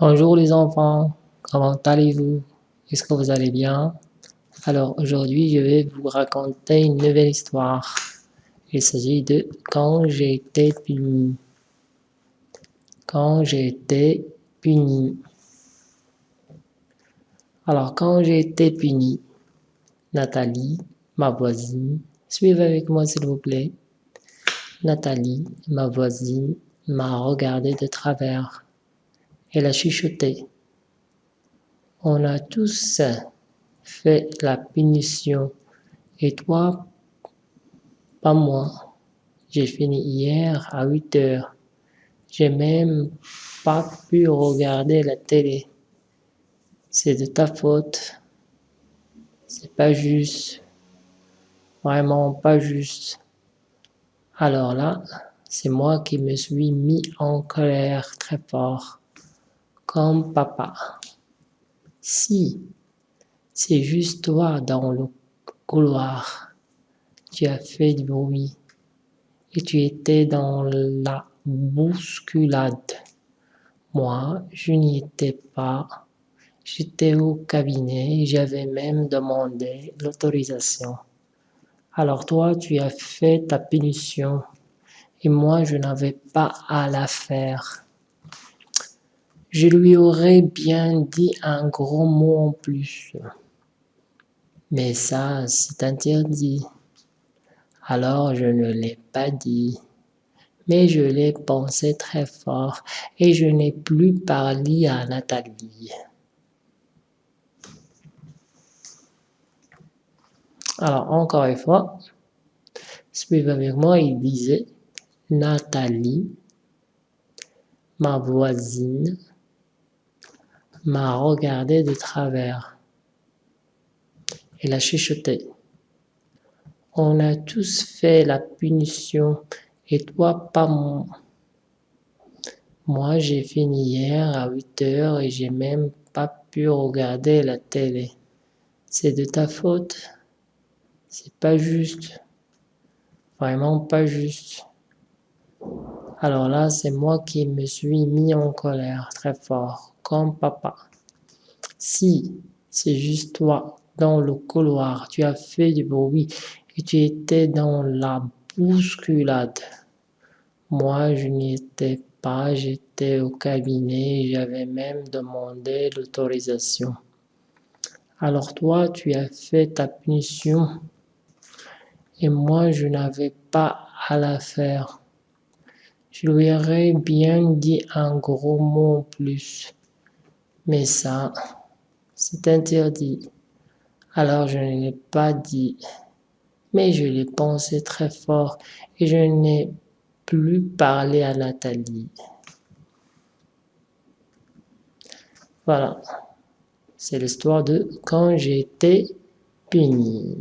Bonjour les enfants, comment allez-vous? Est-ce que vous allez bien? Alors aujourd'hui je vais vous raconter une nouvelle histoire. Il s'agit de Quand j'ai été puni. Quand j'ai été puni. Alors quand j'ai été puni, Nathalie, ma voisine, suivez avec moi s'il vous plaît. Nathalie, ma voisine, m'a regardé de travers. Elle a chuchoté. On a tous fait la punition. Et toi, pas moi. J'ai fini hier à 8 heures. J'ai même pas pu regarder la télé. C'est de ta faute. C'est pas juste. Vraiment pas juste. Alors là, c'est moi qui me suis mis en colère très fort comme papa. Si c'est juste toi dans le couloir, tu as fait du bruit et tu étais dans la bousculade. Moi, je n'y étais pas. J'étais au cabinet et j'avais même demandé l'autorisation. Alors toi, tu as fait ta punition et moi, je n'avais pas à la faire. Je lui aurais bien dit un gros mot en plus. Mais ça, c'est interdit. Alors je ne l'ai pas dit. Mais je l'ai pensé très fort et je n'ai plus parlé à Nathalie. Alors encore une fois, suivez avec moi, il disait Nathalie, ma voisine, m'a regardé de travers. Elle a chuchoté. On a tous fait la punition, et toi pas moi. Moi j'ai fini hier à 8 heures et j'ai même pas pu regarder la télé. C'est de ta faute. C'est pas juste. Vraiment pas juste. Alors là, c'est moi qui me suis mis en colère très fort comme papa. Si c'est juste toi dans le couloir, tu as fait du bruit et tu étais dans la bousculade. Moi, je n'y étais pas, j'étais au cabinet et j'avais même demandé l'autorisation. Alors toi, tu as fait ta punition et moi, je n'avais pas à la faire. Je lui aurais bien dit un gros mot en plus. Mais ça, c'est interdit. Alors je ne l'ai pas dit, mais je l'ai pensé très fort et je n'ai plus parlé à Nathalie. Voilà, c'est l'histoire de quand été puni.